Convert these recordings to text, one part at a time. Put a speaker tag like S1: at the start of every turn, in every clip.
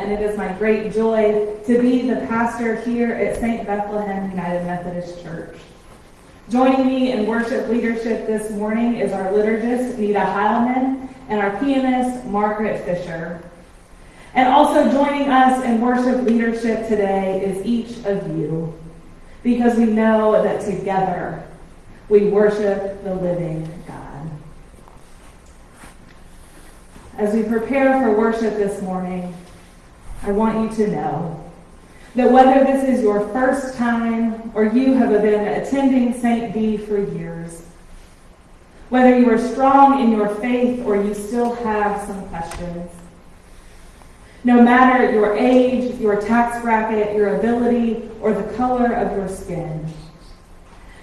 S1: and it is my great joy to be the pastor here at St. Bethlehem United Methodist Church. Joining me in worship leadership this morning is our liturgist, Nita Heilman, and our pianist, Margaret Fisher. And also joining us in worship leadership today is each of you because we know that together we worship the living God. As we prepare for worship this morning, I want you to know that whether this is your first time or you have been attending St. D for years, whether you are strong in your faith or you still have some questions, no matter your age, your tax bracket, your ability, or the color of your skin.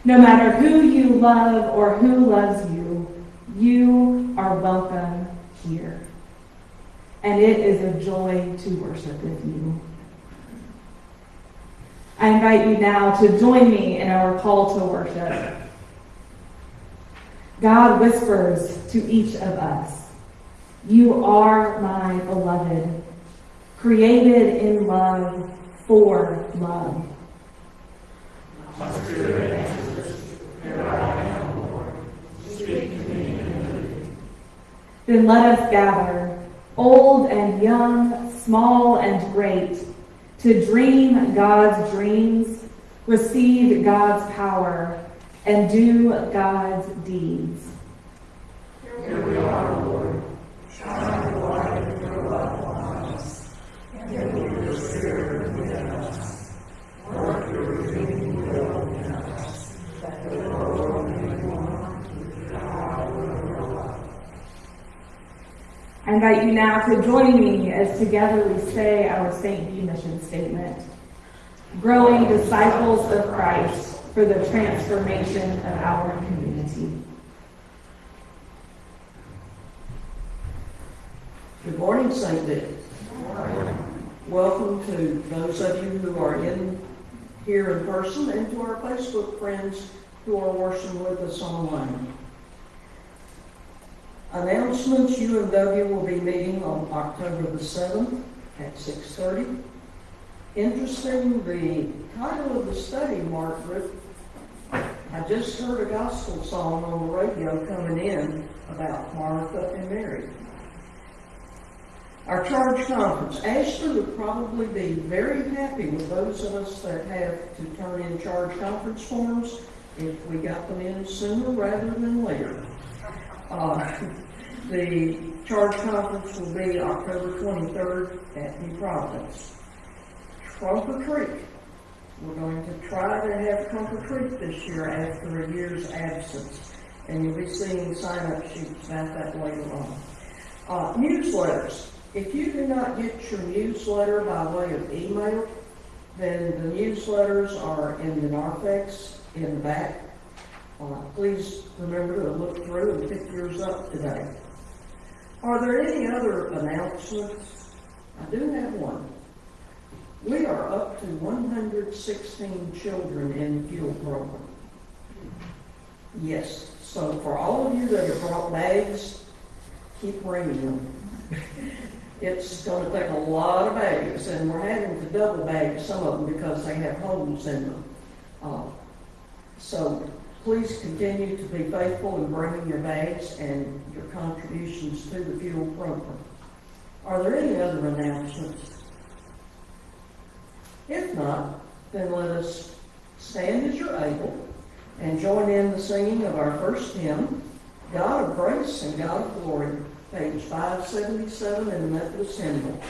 S1: No matter who you love or who loves you, you are welcome here. And it is a joy to worship with you. I invite you now to join me in our call to worship. God whispers to each of us, You are my beloved created in love for love. Then let us gather, old and young, small and great, to dream God's dreams, receive God's power, and do God's deeds.
S2: Here we are, Lord.
S1: I invite you now to join me as together we say our St. B mission statement. Growing disciples of Christ for the transformation of our community.
S3: Good morning, St. Dick. Welcome to those of you who are in here in person and to our Facebook friends who are worshiping with us online. Announcements, UMW will be meeting on October the 7th at 6:30. Interesting, the title of the study, Margaret, I just heard a gospel song on the radio coming in about Martha and Mary. Our charge conference, Ashley would probably be very happy with those of us that have to turn in charge conference forms if we got them in sooner rather than later. Uh, the charge conference will be October 23rd at New Providence. Trumper Creek, we're going to try to have Trumper Creek this year after a year's absence. And you'll be seeing sign-up sheets about that later on. Uh, newsletters. If you do not get your newsletter by way of email, then the newsletters are in the narthex in the back. Uh, please remember to look through and pick yours up today. Are there any other announcements? I do have one. We are up to 116 children in the fuel program. Yes, so for all of you that have brought bags, keep bringing them. It's going to take a lot of bags, and we're having to double bag some of them because they have holes in them. Uh, so please continue to be faithful in bringing your bags and your contributions to the fuel program. Are there any other announcements? If not, then let us stand as you're able and join in the singing of our first hymn, God of Grace and God of Glory page 577 in the Methodist Hymnal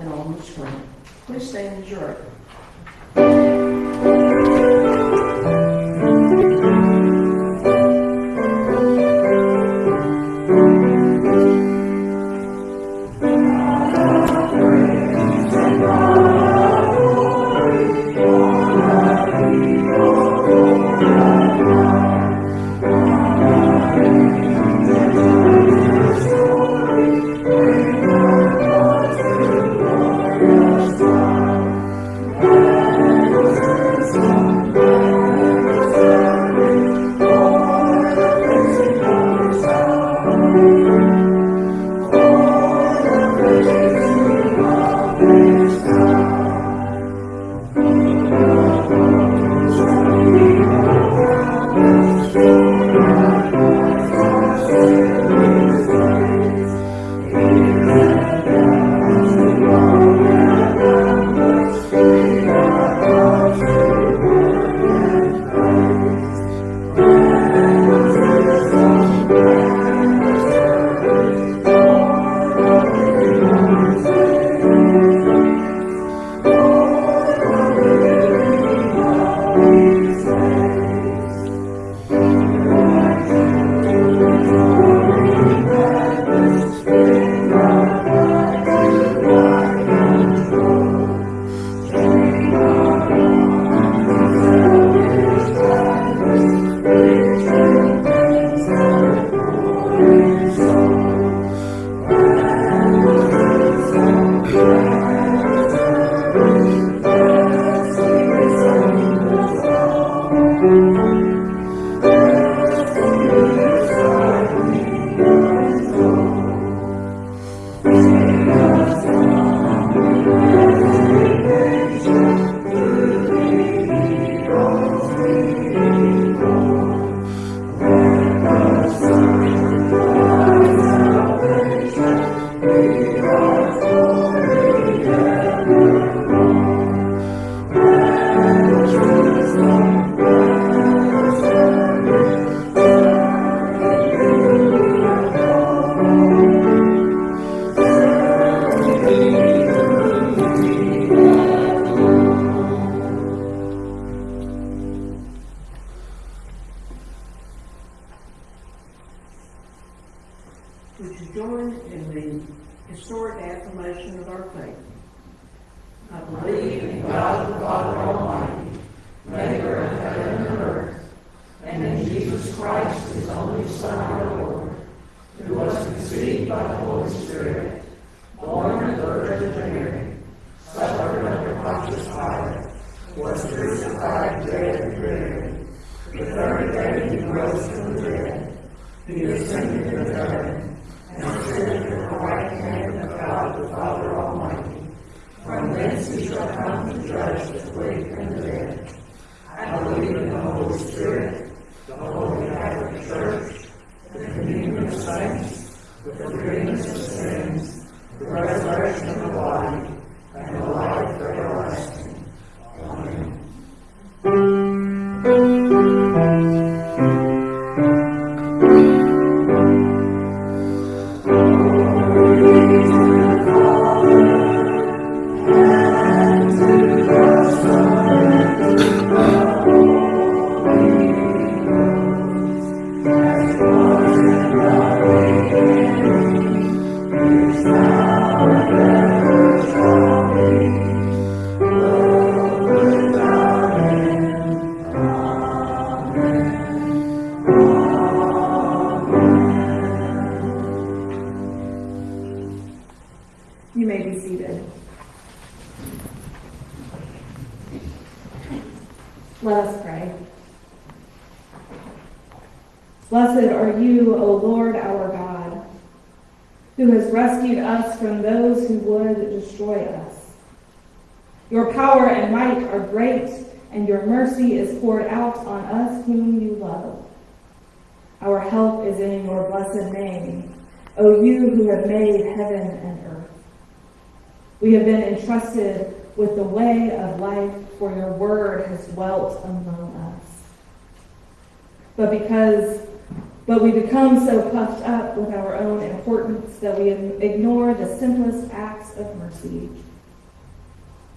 S3: and on the screen. Please stand as you're able.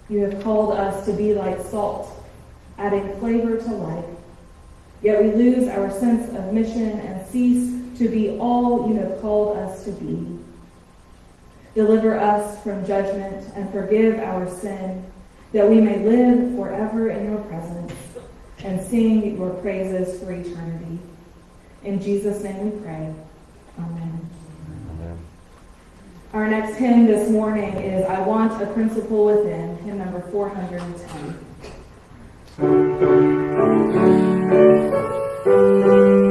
S3: You
S1: have called us to be like salt, adding flavor to life. Yet we lose our sense of mission and cease to be all you have called us to be. Deliver us from judgment and forgive our sin, that we may live forever in your presence and sing your praises for eternity. In Jesus' name we pray. Amen. Our next hymn this morning is I Want a Principle Within, hymn number 410.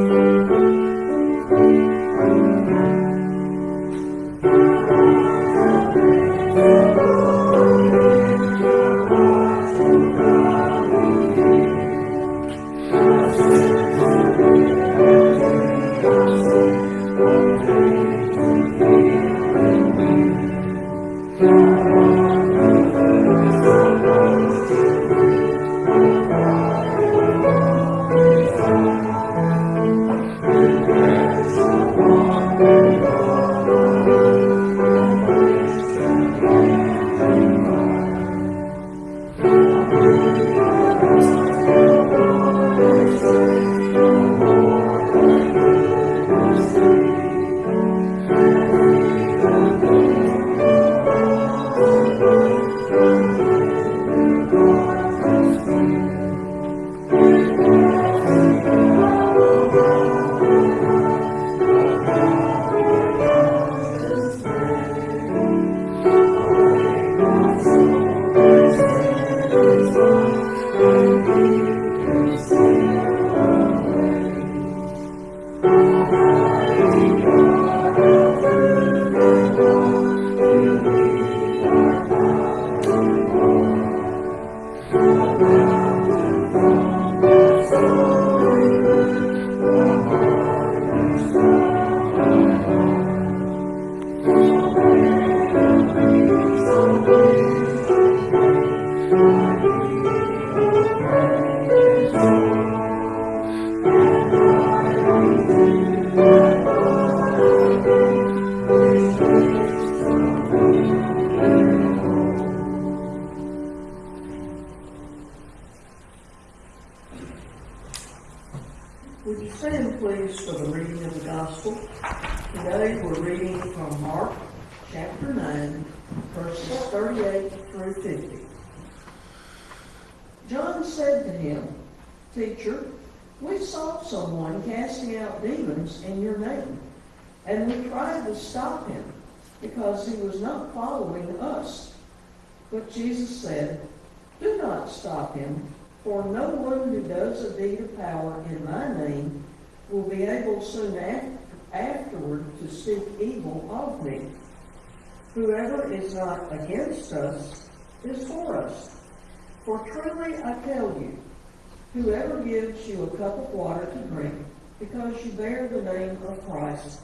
S3: You a cup of water to drink because you bear the name of Christ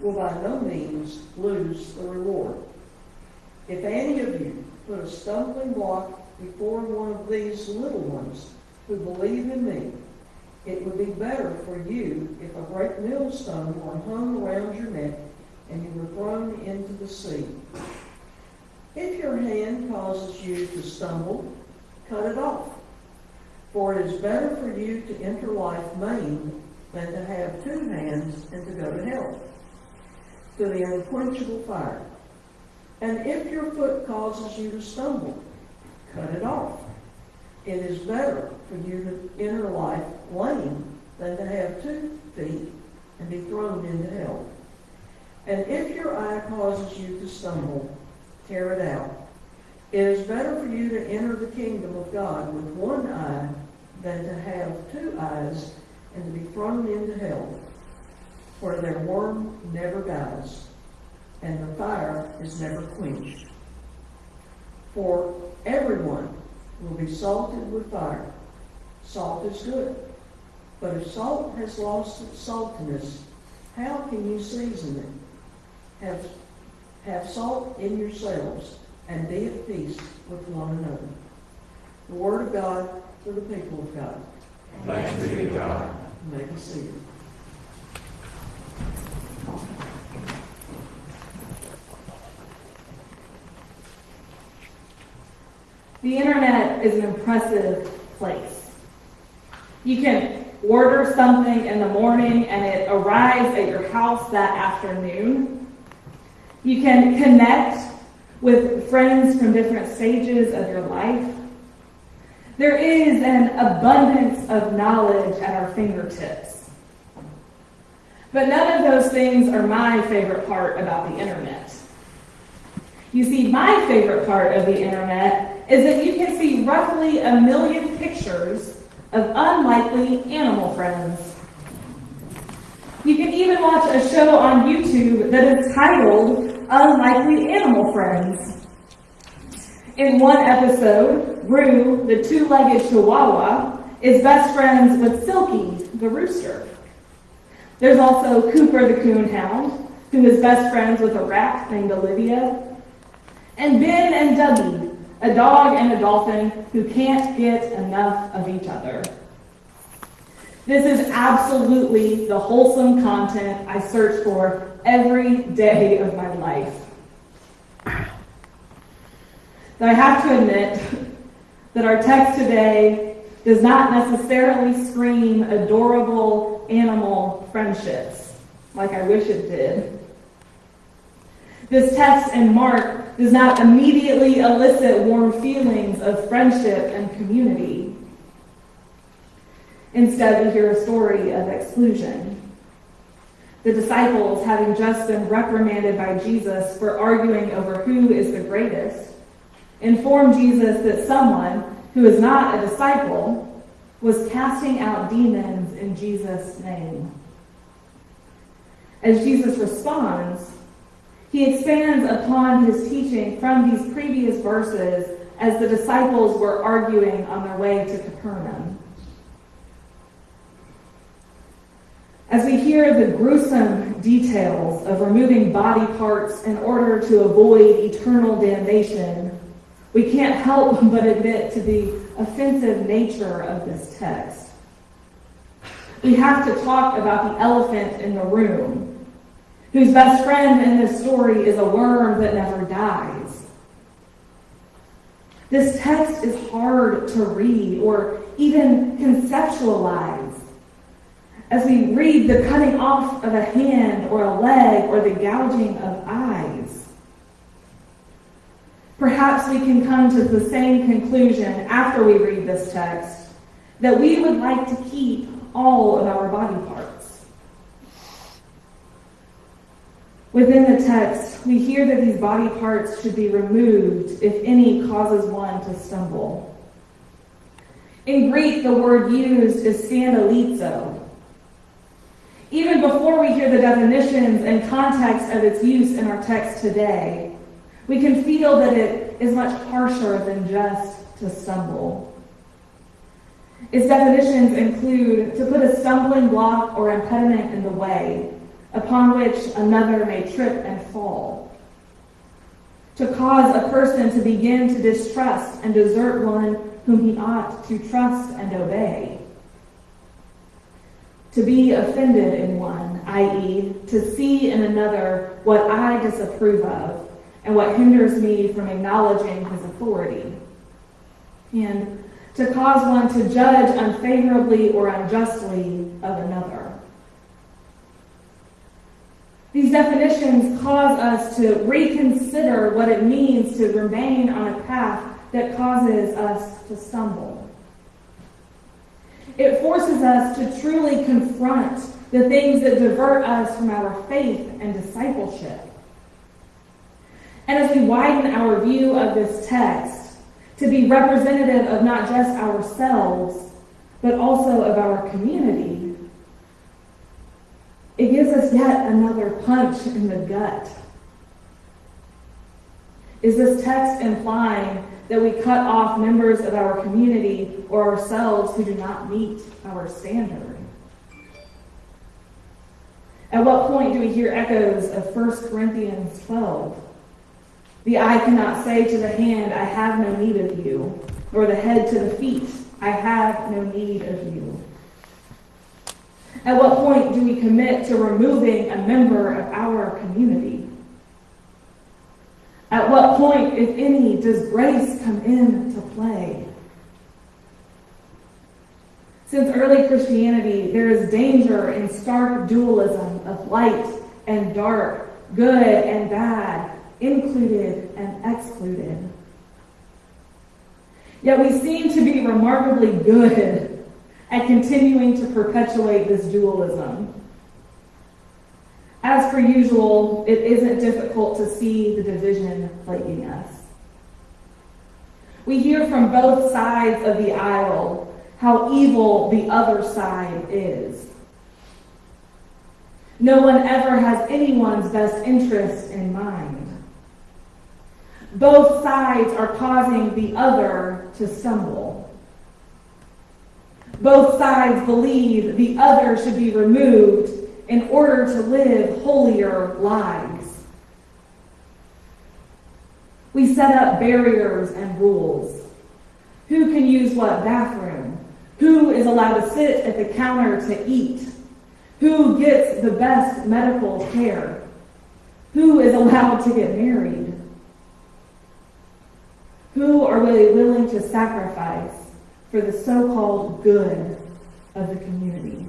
S3: will by no means lose the reward. If any of you put a stumbling block before one of these little ones who believe in me, it would be better for you if a great millstone were hung around your neck and you were thrown into the sea. If your hand causes you to stumble, cut it off. For it is better for you to enter life maimed than to have two hands and to go to hell, to the unquenchable fire. And if your foot causes you to stumble, cut it off. It is better for you to enter life lame than to have two feet and be thrown into hell. And if your eye causes you to stumble, tear it out. It is better for you to enter the kingdom of God with one eye than to have two eyes and to be thrown into hell, where their worm never dies and the fire is never quenched. For everyone will be salted with fire. Salt is good. But if salt has lost its saltiness, how can you season it? Have, have salt in yourselves and be at peace with one another. The word of God for the people of God.
S2: Thanks be to God.
S3: You may be seated.
S1: The internet is an impressive place. You can order something in the morning and it arrives at your house that afternoon. You can connect with friends from different stages of your life. There is an abundance of knowledge at our fingertips. But none of those things are my favorite part about the internet. You see, my favorite part of the internet is that you can see roughly a million pictures of unlikely animal friends. You can even watch a show on YouTube that is titled Unlikely Animal Friends. In one episode, Rue, the two-legged chihuahua, is best friends with Silky, the rooster. There's also Cooper the coonhound, who is best friends with a rat named Olivia. And Ben and Dougie, a dog and a dolphin who can't get enough of each other. This is absolutely the wholesome content I search for every day of my life. I have to admit that our text today does not necessarily scream adorable animal friendships like I wish it did. This text in Mark does not immediately elicit warm feelings of friendship and community. Instead, we hear a story of exclusion. The disciples, having just been reprimanded by Jesus for arguing over who is the greatest, inform Jesus that someone who is not a disciple was casting out demons in Jesus' name. As Jesus responds, he expands upon his teaching from these previous verses as the disciples were arguing on their way to Capernaum. As we hear the gruesome details of removing body parts in order to avoid eternal damnation, we can't help but admit to the offensive nature of this text. We have to talk about the elephant in the room, whose best friend in this story is a worm that never dies. This text is hard to read or even conceptualize, as we read the cutting off of a hand or a leg or the gouging of eyes. Perhaps we can come to the same conclusion after we read this text that we would like to keep all of our body parts. Within the text, we hear that these body parts should be removed if any causes one to stumble. In Greek, the word used is scandalizo. Even before we hear the definitions and context of its use in our text today, we can feel that it is much harsher than just to stumble. Its definitions include to put a stumbling block or impediment in the way, upon which another may trip and fall. To cause a person to begin to distrust and desert one whom he ought to trust and obey. To be offended in one, i.e., to see in another what I disapprove of and what hinders me from acknowledging his authority. And to cause one to judge unfavorably or unjustly of another. These definitions cause us to reconsider what it means to remain on a path that causes us to stumble. It forces us to truly confront the things that divert us from our faith and discipleship. And as we widen our view of this text to be representative of not just ourselves, but also of our community, it gives us yet another punch in the gut. Is this text implying that we cut off members of our community or ourselves who do not meet our standard? At what point do we hear echoes of 1 Corinthians 12? The eye cannot say to the hand, I have no need of you, nor the head to the feet, I have no need of you. At what point do we commit to removing a member of our community? At what point, if any, does grace come into play? Since early Christianity, there is danger in stark dualism of light and dark, good and bad, included and excluded. Yet we seem to be remarkably good at continuing to perpetuate this dualism. As per usual, it isn't difficult to see the division plaguing us. We hear from both sides of the aisle how evil the other side is. No one ever has anyone's best interest in mind. Both sides are causing the other to stumble. Both sides believe the other should be removed in order to live holier lives. We set up barriers and rules. Who can use what bathroom? Who is allowed to sit at the counter to eat? Who gets the best medical care? Who is allowed to get married? Who are really willing to sacrifice for the so called good of the community?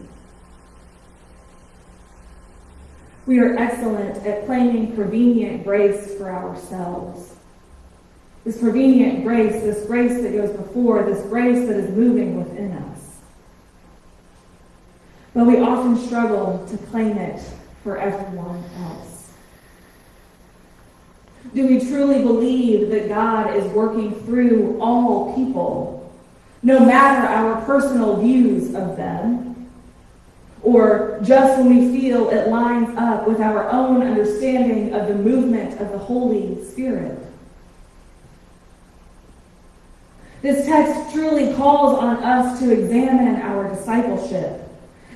S1: We are excellent at claiming prevenient grace for ourselves. This prevenient grace, this grace that goes before, this grace that is moving within us. But we often struggle to claim it for everyone else. Do we truly believe that God is working through all people, no matter our personal views of them? or just when we feel it lines up with our own understanding of the movement of the Holy Spirit. This text truly calls on us to examine our discipleship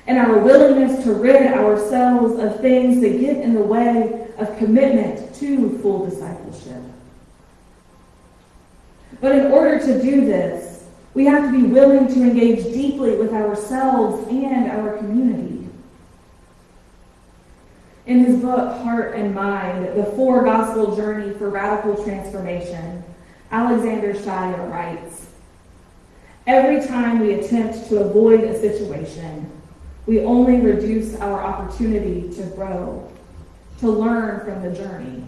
S1: and our willingness to rid ourselves of things that get in the way of commitment to full discipleship. But in order to do this, we have to be willing to engage deeply with ourselves and our community. In his book, Heart and Mind, The Four Gospel Journey for Radical Transformation, Alexander Shaia writes, Every time we attempt to avoid a situation, we only reduce our opportunity to grow, to learn from the journey.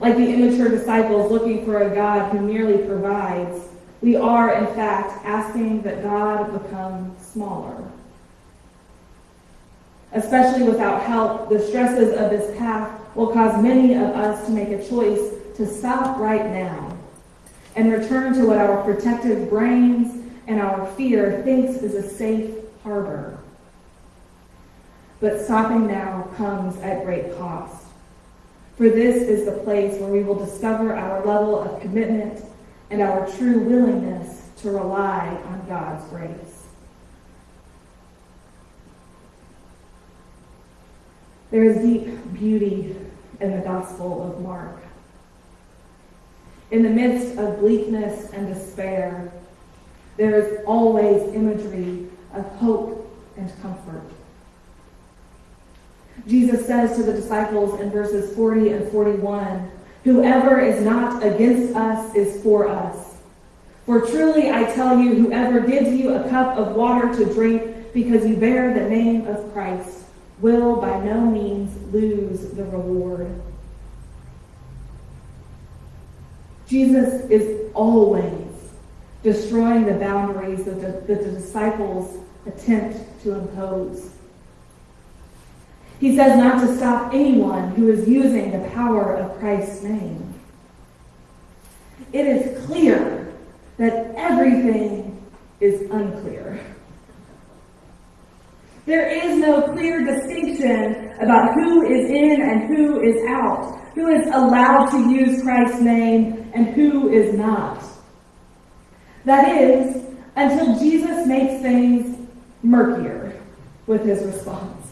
S1: Like the immature disciples looking for a God who merely provides, we are, in fact, asking that God become smaller. Especially without help, the stresses of this path will cause many of us to make a choice to stop right now and return to what our protective brains and our fear thinks is a safe harbor. But stopping now comes at great cost. For this is the place where we will discover our level of commitment and our true willingness to rely on God's grace. There is deep beauty in the Gospel of Mark. In the midst of bleakness and despair, there is always imagery of hope and comfort. Jesus says to the disciples in verses 40 and 41, Whoever is not against us is for us. For truly I tell you, whoever gives you a cup of water to drink because you bear the name of Christ will by no means lose the reward. Jesus is always destroying the boundaries that the, that the disciples attempt to impose. He says not to stop anyone who is using the power of Christ's name. It is clear that everything is unclear. There is no clear distinction about who is in and who is out, who is allowed to use Christ's name and who is not. That is, until Jesus makes things murkier with his response.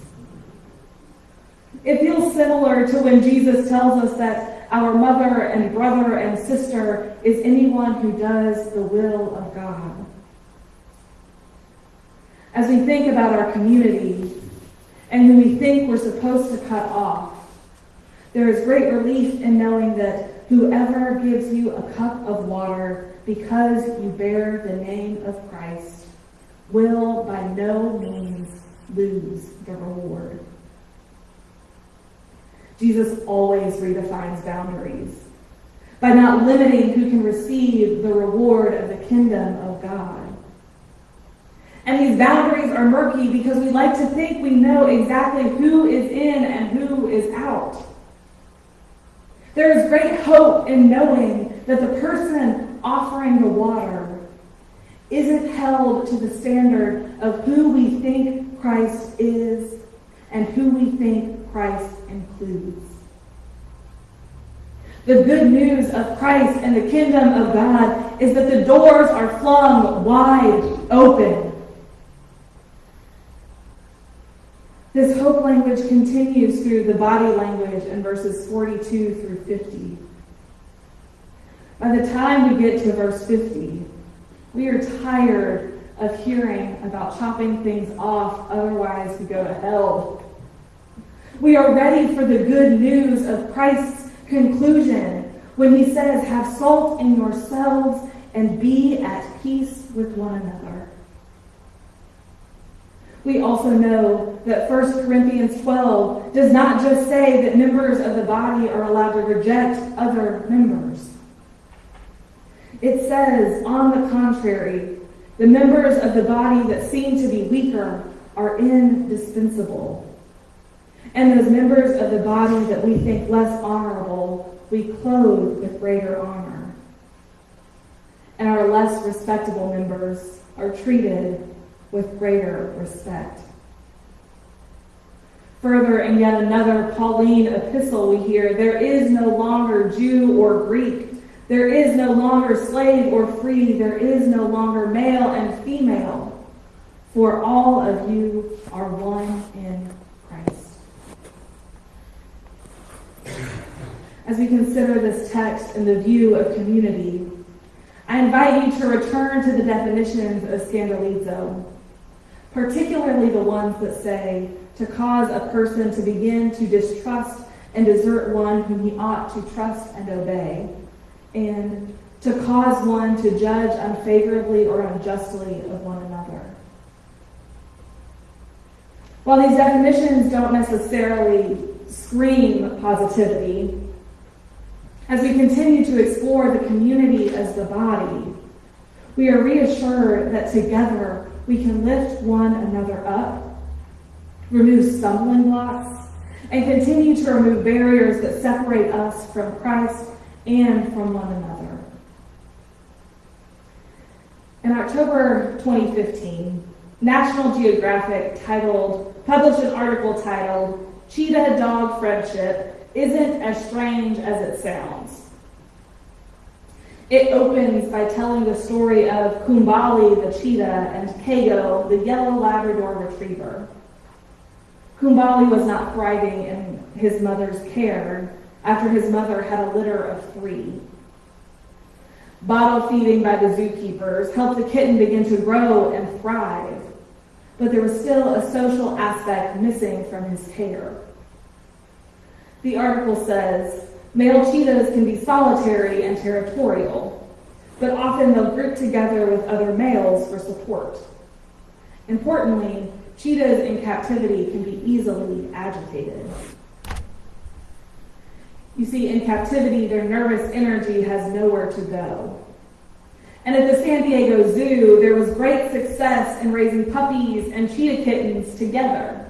S1: It feels similar to when Jesus tells us that our mother and brother and sister is anyone who does the will of God. As we think about our community and who we think we're supposed to cut off, there is great relief in knowing that whoever gives you a cup of water because you bear the name of Christ will by no means lose the reward. Jesus always redefines boundaries by not limiting who can receive the reward of the kingdom of God. And these boundaries are murky because we like to think we know exactly who is in and who is out. There is great hope in knowing that the person offering the water isn't held to the standard of who we think Christ is and who we think Christ includes. The good news of Christ and the kingdom of God is that the doors are flung wide open. This hope language continues through the body language in verses 42 through 50. By the time we get to verse 50, we are tired of hearing about chopping things off, otherwise we go to hell. We are ready for the good news of Christ's conclusion when he says, Have salt in yourselves and be at peace with one another. We also know that 1 Corinthians 12 does not just say that members of the body are allowed to reject other members. It says, on the contrary, the members of the body that seem to be weaker are indispensable. And those members of the body that we think less honorable, we clothe with greater honor. And our less respectable members are treated with greater respect. Further, in yet another Pauline epistle, we hear there is no longer Jew or Greek. There is no longer slave or free. There is no longer male and female. For all of you are one in Christ. As we consider this text in the view of community, I invite you to return to the definitions of scandalizo, particularly the ones that say to cause a person to begin to distrust and desert one whom he ought to trust and obey, and to cause one to judge unfavorably or unjustly of one another. While these definitions don't necessarily scream positivity, as we continue to explore the community as the body, we are reassured that together we can lift one another up, remove stumbling blocks, and continue to remove barriers that separate us from Christ and from one another. In October 2015, National Geographic titled, published an article titled, Cheetah Dog Friendship Isn't as Strange as It Sounds. It opens by telling the story of Kumbali the cheetah and Kago the yellow Labrador retriever. Kumbali was not thriving in his mother's care after his mother had a litter of three. Bottle feeding by the zookeepers helped the kitten begin to grow and thrive, but there was still a social aspect missing from his care. The article says, male cheetahs can be solitary and territorial, but often they'll group together with other males for support. Importantly, cheetahs in captivity can be easily agitated. You see, in captivity, their nervous energy has nowhere to go. And at the San Diego Zoo, there was great success in raising puppies and cheetah kittens together.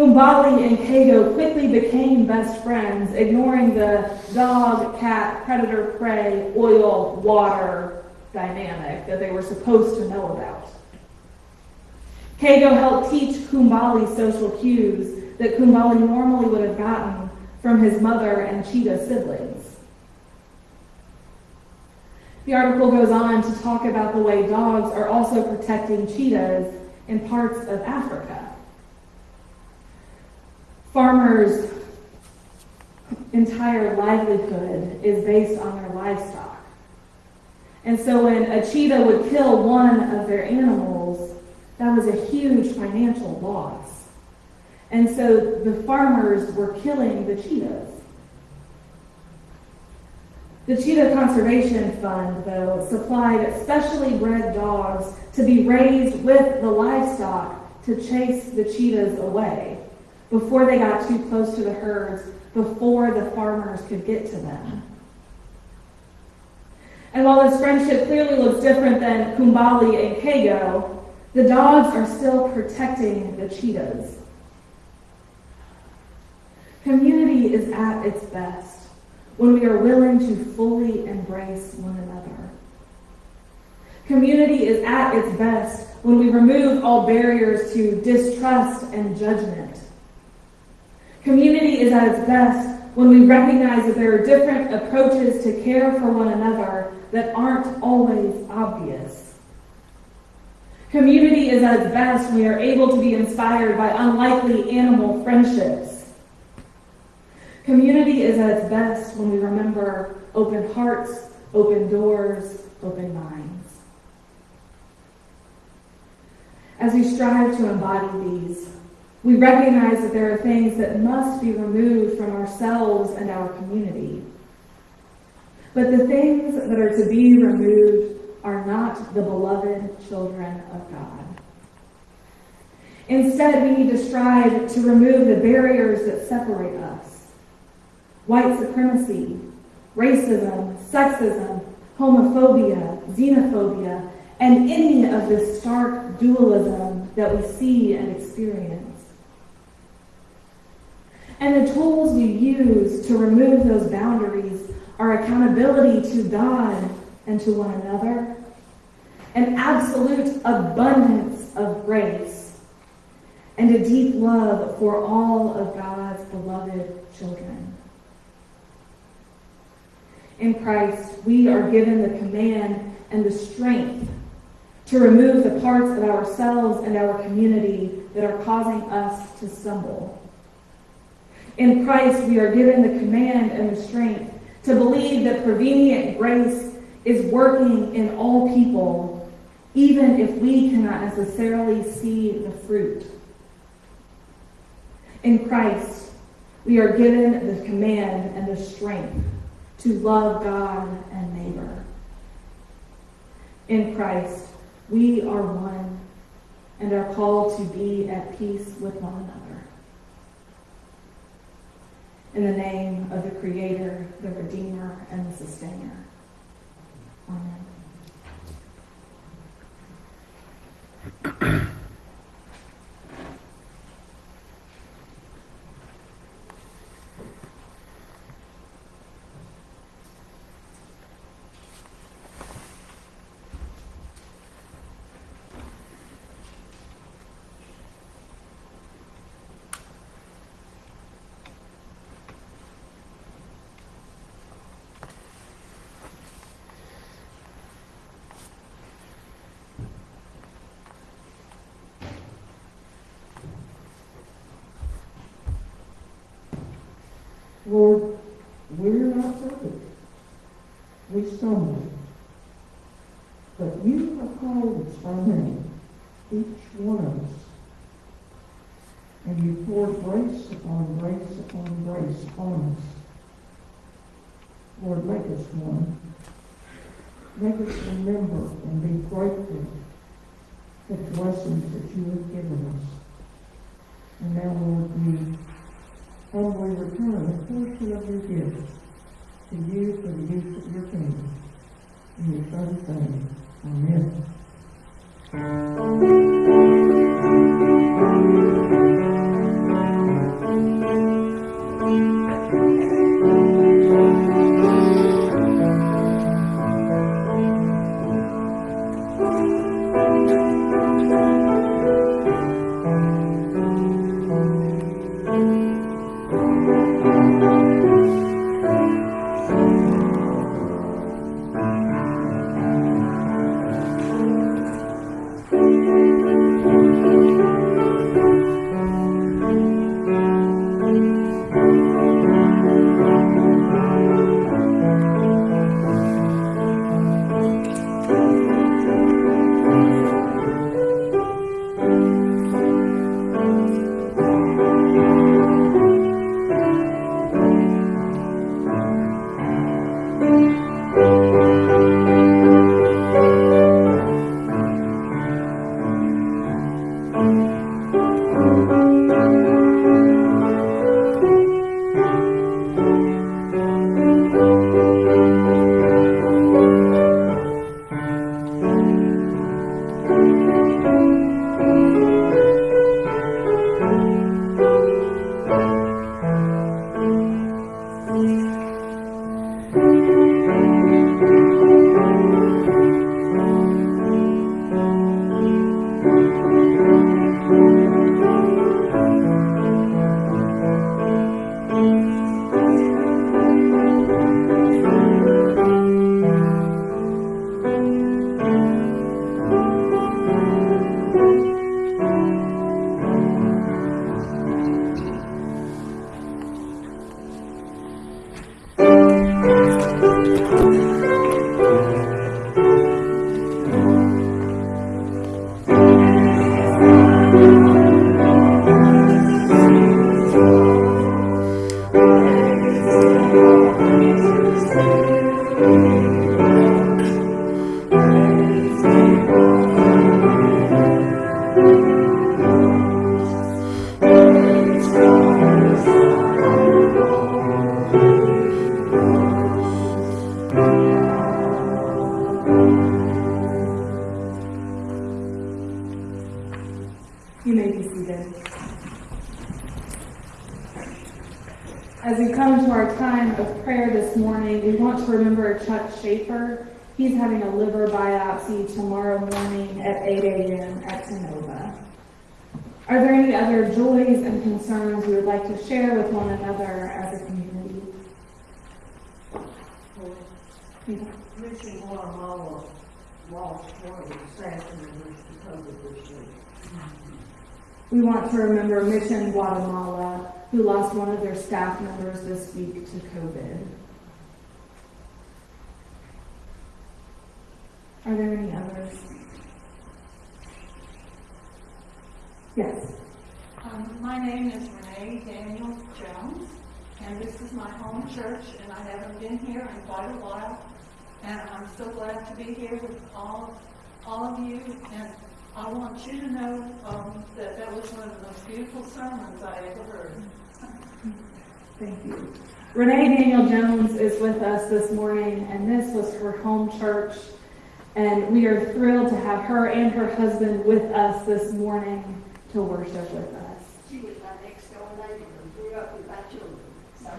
S1: Kumbali and Kago quickly became best friends, ignoring the dog, cat, predator, prey, oil, water dynamic that they were supposed to know about. Kago helped teach Kumbali social cues that Kumbali normally would have gotten from his mother and cheetah siblings. The article goes on to talk about the way dogs are also protecting cheetahs in parts of Africa. Farmers' entire livelihood is based on their livestock. And so when a cheetah would kill one of their animals, that was a huge financial loss. And so the farmers were killing the cheetahs. The Cheetah Conservation Fund, though, supplied specially bred dogs to be raised with the livestock to chase the cheetahs away before they got too close to the herds, before the farmers could get to them. And while this friendship clearly looks different than Kumbali and Kago, the dogs are still protecting the cheetahs. Community is at its best when we are willing to fully embrace one another. Community is at its best when we remove all barriers to distrust and judgment. Community is at its best when we recognize that there are different approaches to care for one another that aren't always obvious. Community is at its best when we are able to be inspired by unlikely animal friendships. Community is at its best when we remember open hearts, open doors, open minds. As we strive to embody these, we recognize that there are things that must be removed from ourselves and our community. But the things that are to be removed are not the beloved children of God. Instead, we need to strive to remove the barriers that separate us. White supremacy, racism, sexism, homophobia, xenophobia, and any of this stark dualism that we see and experience. And the tools you use to remove those boundaries are accountability to God and to one another, an absolute abundance of grace, and a deep love for all of God's beloved children. In Christ, we are given the command and the strength to remove the parts of ourselves and our community that are causing us to stumble. In Christ, we are given the command and the strength to believe that prevenient grace is working in all people, even if we cannot necessarily see the fruit. In Christ, we are given the command and the strength to love God and neighbor. In Christ, we are one, and are called to be at peace with one another. In the name of the Creator, the Redeemer, and the Sustainer. Amen.
S3: Lord, we're not perfect. We stumble. But you have called us by name, each one of us. And you poured grace upon grace upon grace on us. Lord, make us one. Make us remember and be grateful for the blessings that you have given us. And now, Lord, we humbly return a portion of your gifts to you for the use of your kingdom. In your son's name, amen.
S1: You
S4: Mission Guatemala lost one of the staff members to COVID this week.
S1: We want to remember Mission Guatemala, who lost one of their staff members this week to COVID. Are there any others? Yes.
S2: Um, my name is Renee Daniel Jones, and this is my home church, and I haven't been here in quite a while. And I'm so glad to be here with all, all of you, and I want you to know, um, that that was one of the most beautiful sermons I ever heard.
S1: Thank you. Renee Daniel Jones is with us this morning, and this was her home church. And we are thrilled to have her and her husband with us this morning to worship with us.
S5: She was my next door neighbor and grew up with my children. So,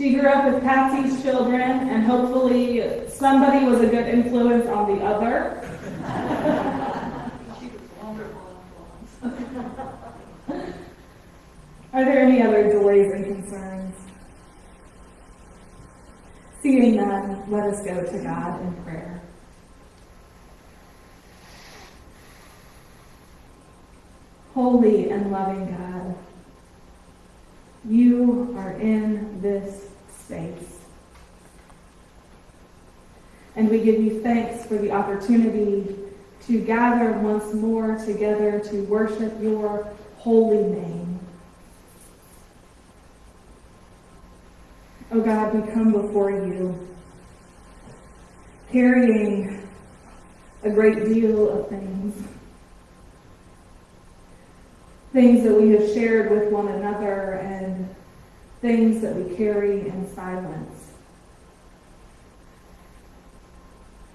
S1: She grew up with Patsy's children, and hopefully somebody was a good influence on the other. Are there any other joys and concerns? Seeing none, let us go to God in prayer. Holy and loving God, you are in this And we give you thanks for the opportunity to gather once more together to worship your holy name. Oh God, we come before you carrying a great deal of things. Things that we have shared with one another and things that we carry in silence.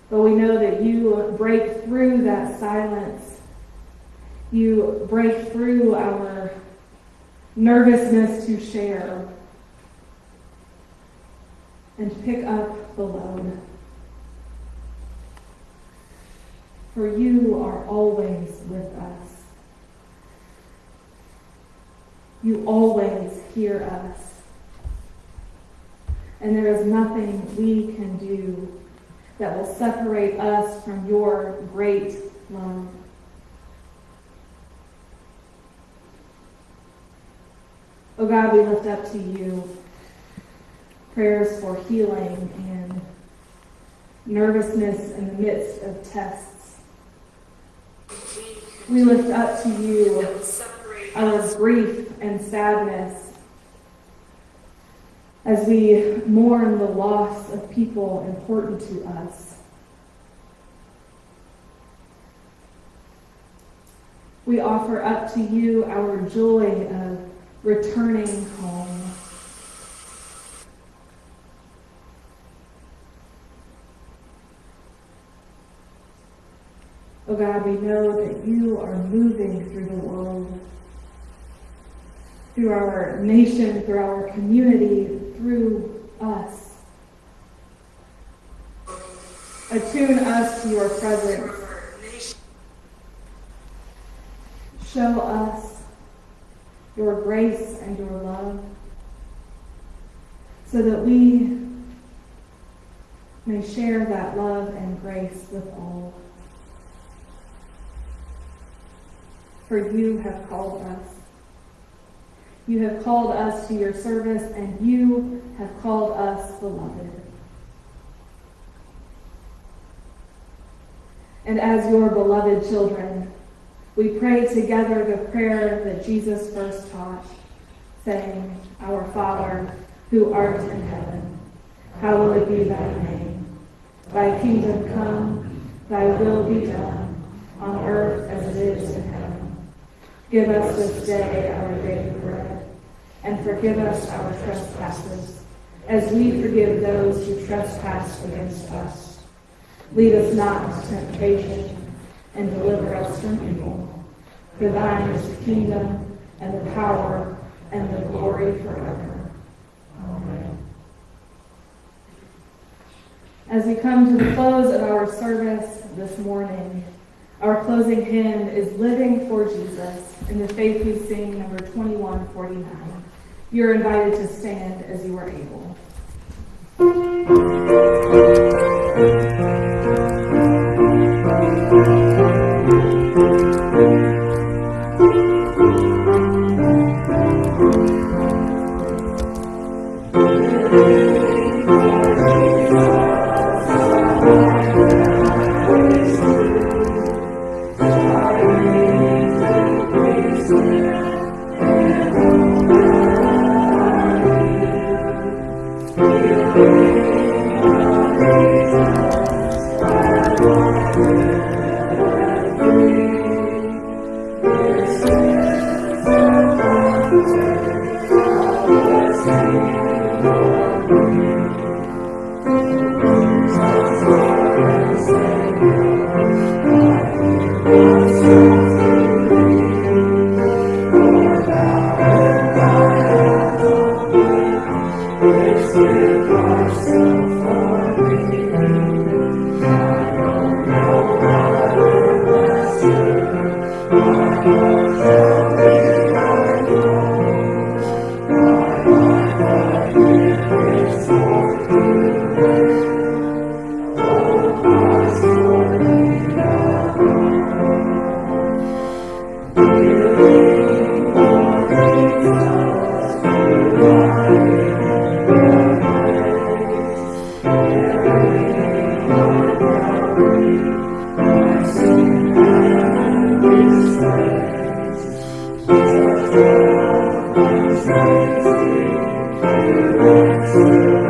S1: But we know that you break through that silence. You break through our nervousness to share and pick up the load. For you are always with us. You always hear us. And there is nothing we can do that will separate us from your great love. Oh God, we lift up to you prayers for healing and nervousness in the midst of tests. We lift up to you our grief and sadness as we mourn the loss of people important to us. We offer up to you our joy of returning home. Oh God, we know that you are moving through the world, through our nation, through our community, through us. Attune us to your presence. Show us your grace and your love so that we may share that love and grace with all. For you have called us. You have called us to your service, and you have called us beloved. And as your beloved children, we pray together the prayer that Jesus first taught, saying, Our Father, who art in heaven, hallowed be thy name. Thy kingdom come, thy will be done, on earth as it is in heaven. Give us this day our daily bread, and forgive us our trespasses, as we forgive those who trespass against us. Lead us not into temptation, and deliver us from evil. For thine is the kingdom, and the power, and the glory forever. Amen. As we come to the close of our service this morning, our closing hymn is Living for Jesus in the Faith We Sing, number 2149. You're invited to stand as you are able.
S2: Música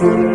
S1: Friends,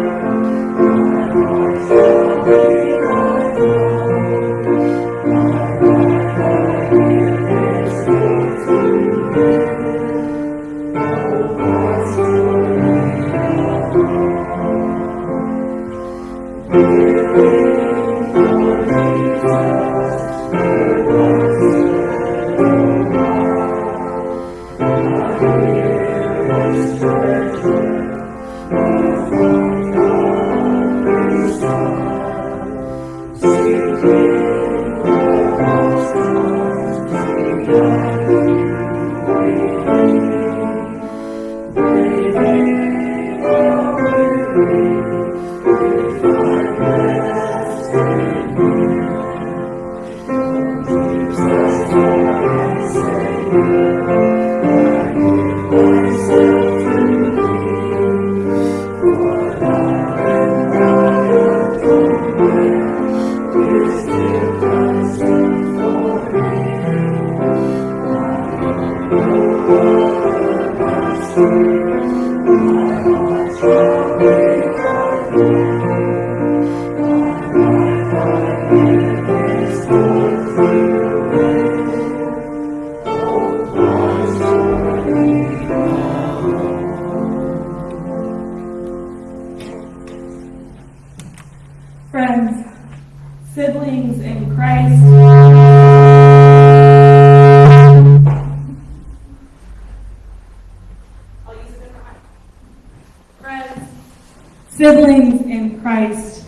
S1: siblings in Christ,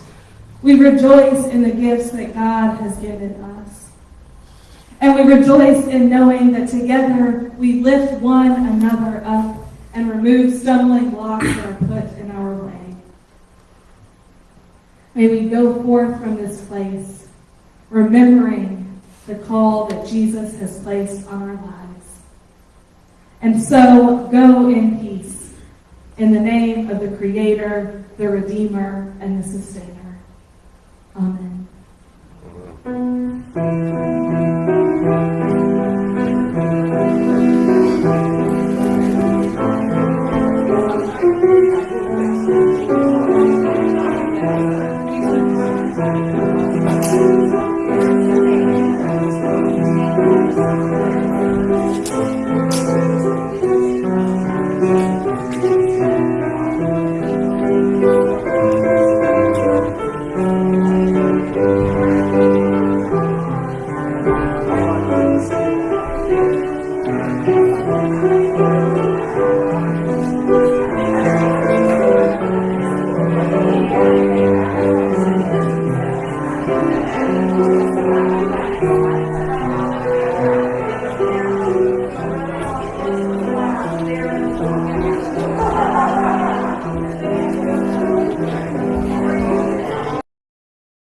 S1: we rejoice in the gifts that God has given us. And we rejoice in knowing that together we lift one another up and remove stumbling blocks that are put in our way. May we go forth from this place remembering the call that Jesus has placed on our lives. And so go in peace in the name of the Creator, the Redeemer, and the Sustainer. Amen.